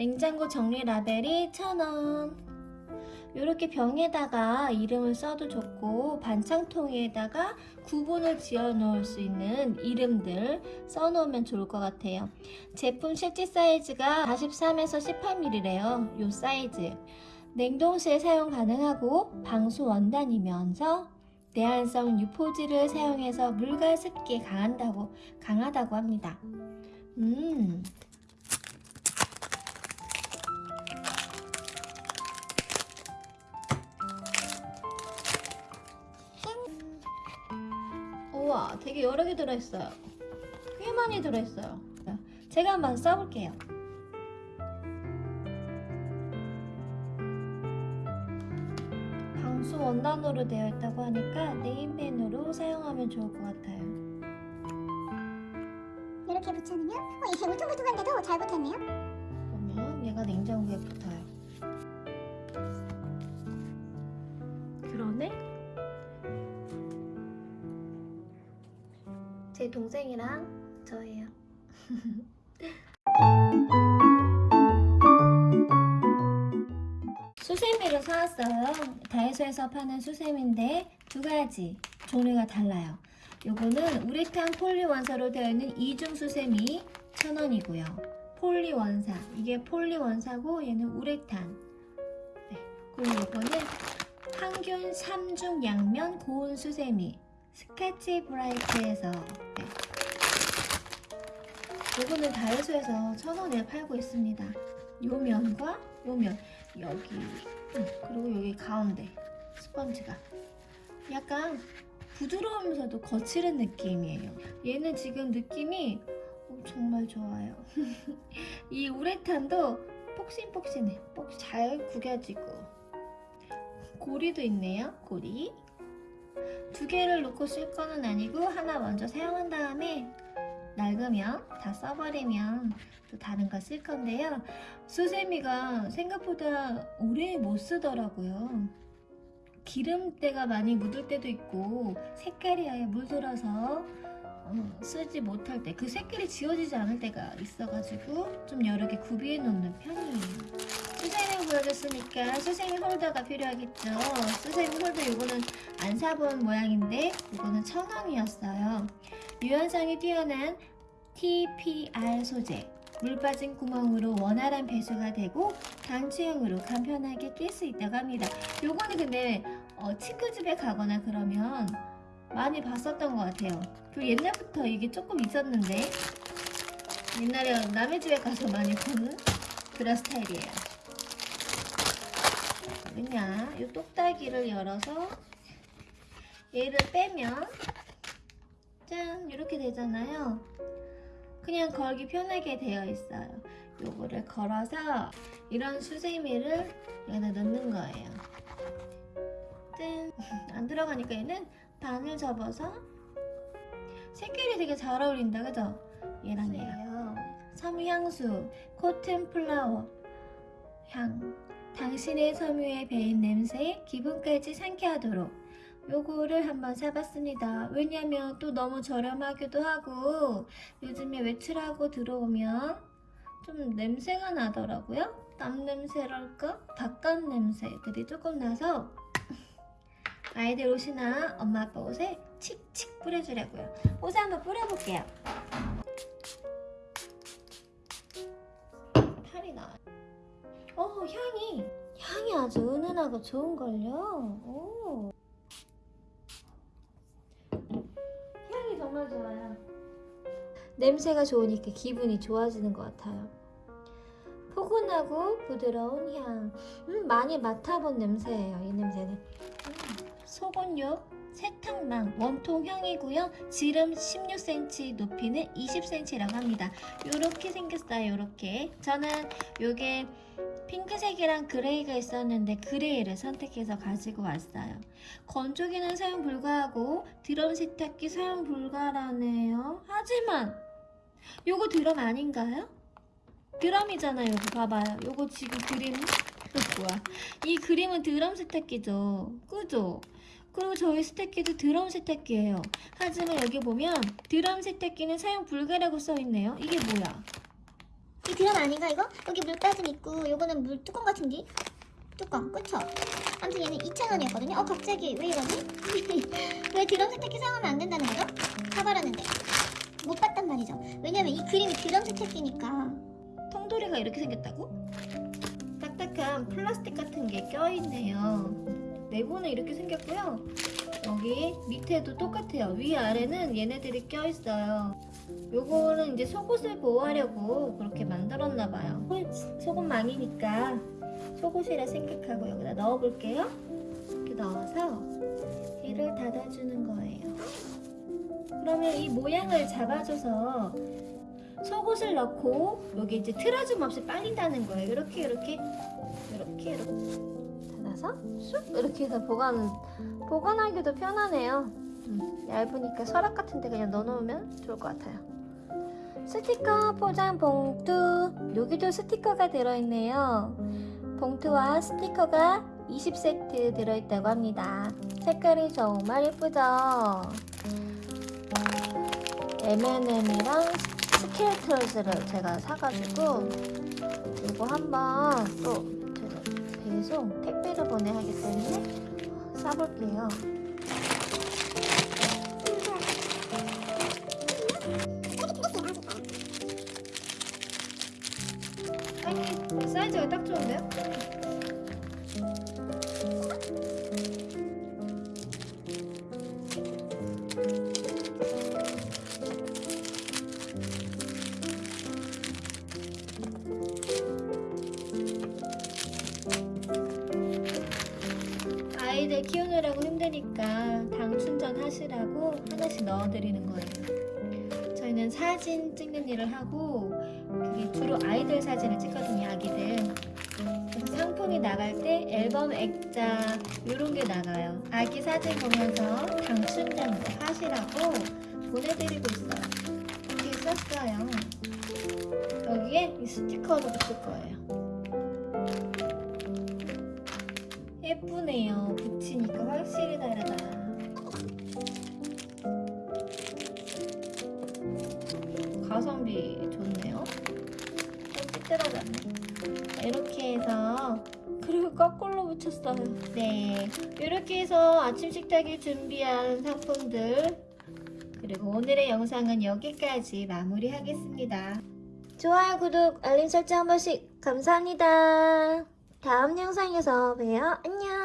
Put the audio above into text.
냉장고 정리 라벨이 1,000원. 이렇게 병에다가 이름을 써도 좋고 반창통에다가 구분을 지어 놓을 수 있는 이름들 써 놓으면 좋을 것 같아요. 제품 실제 사이즈가 43에서 18mm래요. 요 사이즈. 냉동실 사용 가능하고 방수 원단이면서 내한성 유포지를 사용해서 물과 습기에 강한다고 강하다고 합니다. 음. 우와, 되게 여러 개 들어있어요. 꽤 많이 들어있어요. 제가 한번 써볼게요. 방수 원단으로 되어 있다고 하니까 네임펜으로 사용하면 좋을 것 같아요. 이렇게 붙여놓으면 어, 이게 울퉁불퉁한데도 잘 붙었네요. 보면 얘가 냉장고에 붙어 동생이랑 저예요. 수세미를 사왔어요. 다이소에서 파는 수세미인데 두 가지 종류가 달라요. 요거는 우레탄 폴리 원사로 되어 있는 이중 수세미 1,000원이고요. 폴리 원사 이게 폴리 원사고 얘는 우레탄 네. 그리고 이거는 항균 3중 양면 고온 수세미 스카치 브라이트에서 네. 이거는 다이소에서 1,000원에 팔고 있습니다. 요 면과 요 면. 여기 음, 그리고 여기 가운데 스펀지가. 약간 부드러우면서도 거칠은 느낌이에요. 얘는 지금 느낌이 어, 정말 좋아요. 이 우레탄도 폭신폭신해. 폭- 잘 구겨지고. 고리도 있네요 고리 두 개를 놓고 쓸 거는 아니고 하나 먼저 사용한 다음에 낡으면 다 써버리면 또 다른 거 쓸 건데요 수세미가 생각보다 오래 못 쓰더라고요 기름때가 많이 묻을 때도 있고 색깔이 아예 물들어서 어, 쓰지 못할 때 그 색깔이 지워지지 않을 때가 있어가지고 좀 여러 개 구비해 놓는 편이에요. 수세미 보여줬으니까 수세미 홀더가 필요하겠죠. 수세미 홀더 이거는 안 사본 모양인데 이거는 천 원이었어요. 유연성이 뛰어난 TPR 소재. 물 빠진 구멍으로 원활한 배수가 되고 단추형으로 간편하게 낄 수 있다고 합니다. 요거는 근데 어, 친구 집에 가거나 그러면 많이 봤었던 것 같아요. 그 옛날부터 이게 조금 있었는데 옛날에 남의 집에 가서 많이 보는 그런 스타일이에요. 뭐냐, 이 똑딱이를 열어서 얘를 빼면 짠 이렇게 되잖아요. 그냥 걸기 편하게 되어 있어요. 요거를 걸어서 이런 수세미를 여기다 넣는 거예요. 짠! 안 들어가니까 얘는 반을 접어서 색깔이 되게 잘 어울린다 그죠? 얘랑 얘랑 섬유향수 코튼 플라워 향 당신의 섬유에 배인 냄새에 기분까지 상쾌하도록 요거를 한번 사봤습니다 왜냐면 또 너무 저렴하기도 하고 요즘에 외출하고 들어오면 좀 냄새가 나더라고요 땀 냄새랄까? 바깥 냄새들이 조금 나서 아이들 옷이나 엄마 아빠 옷에 칙칙 뿌려주려고요. 옷에 한번 뿌려볼게요. 아주 은은하고 좋은걸요. 오. 향이 정말 좋아요. 냄새가 좋으니까 기분이 좋아지는 것 같아요. 포근하고 부드러운 향. 음, 많이 맡아본 냄새예요. 이 냄새는. 음. 속온육 세탁망 원통형이고요. 지름 16cm, 높이는 20cm라고 합니다. 요렇게 생겼어요. 요렇게. 저는 요게 핑크색이랑 gray가 있었는데 gray를 선택해서 가지고 왔어요. 건조기는 사용 불가하고 드럼 세탁기 사용 불가라네요. 하지만 요거 드럼 아닌가요? 드럼이잖아요. 요거 봐봐요. 요거 지금 그림 뭐야? 이 그림은 드럼 세탁기죠. 그죠? 그리고 저희 세탁기도 드럼 세탁기예요. 하지만 여기 보면 드럼 세탁기는 사용 불가라고 써있네요. 이게 뭐야? 이 드럼 아닌가 이거? 여기 물 빠짐 있고 요거는 물 뚜껑 같은데? 뚜껑 그쵸? 아무튼 얘는 2,000원이었거든요 어 갑자기 왜 이러지? 왜 드럼 세탁기 사용하면 안 된다는 거죠? 사버렸는데 못 봤단 말이죠 왜냐면 이 그림이 드럼 세탁기니까 통돌이가 이렇게 생겼다고? 딱딱한 플라스틱 같은 게 껴있네요. 네모는 이렇게 생겼고요. 여기 밑에도 똑같아요. 위아래는 얘네들이 껴있어요. 요거는 이제 속옷을 보호하려고 그렇게 만들었나 봐요. 속옷 망이니까 속옷이라 생각하고 여기다 넣어볼게요. 이렇게 넣어서 얘를 닫아주는 거예요. 그러면 이 모양을 잡아줘서 속옷을 넣고 여기 이제 틀어짐 없이 빨린다는 거예요. 이렇게 이렇게 이렇게 이렇게 닫아서 쑥 이렇게 해서 보관 보관하기도 편하네요. 음, 얇으니까 서랍 같은 데 그냥 넣어놓으면 좋을 것 같아요. 스티커 포장 봉투 여기도 스티커가 들어있네요. 봉투와 스티커가 20세트 들어있다고 합니다. 색깔이 정말 예쁘죠? M&M이랑 스케일트러스를 제가 사가지고 이거 한번 또 제가 배송 택배를 보내야 하기 때문에 싸볼게요. 아니 사이즈가 딱 좋은데요? 아이들 키우느라고 힘드니까 당 충전하시라고 하나씩 넣어드리는 거예요. 사진 찍는 일을 하고 그게 주로 아이들 사진을 찍거든요, 아기들. 그래서 상품이 나갈 때 앨범 액자 이런 게 나가요. 아기 사진 보면서 당 충전 하시라고 보내드리고 있어요. 이렇게 썼어요. 여기에 이 스티커도 붙일 거예요. 예쁘네요. 붙이니까 확실히 다르다. 좋네요. 좀 삐뚤어졌네. 이렇게 해서 그리고 거꾸로 붙였어요. 네, 이렇게 해서 아침 식탁에 준비한 상품들 그리고 오늘의 영상은 여기까지 마무리하겠습니다. 좋아요, 구독, 알림 설정 한 번씩 감사합니다. 다음 영상에서 봬요. 안녕.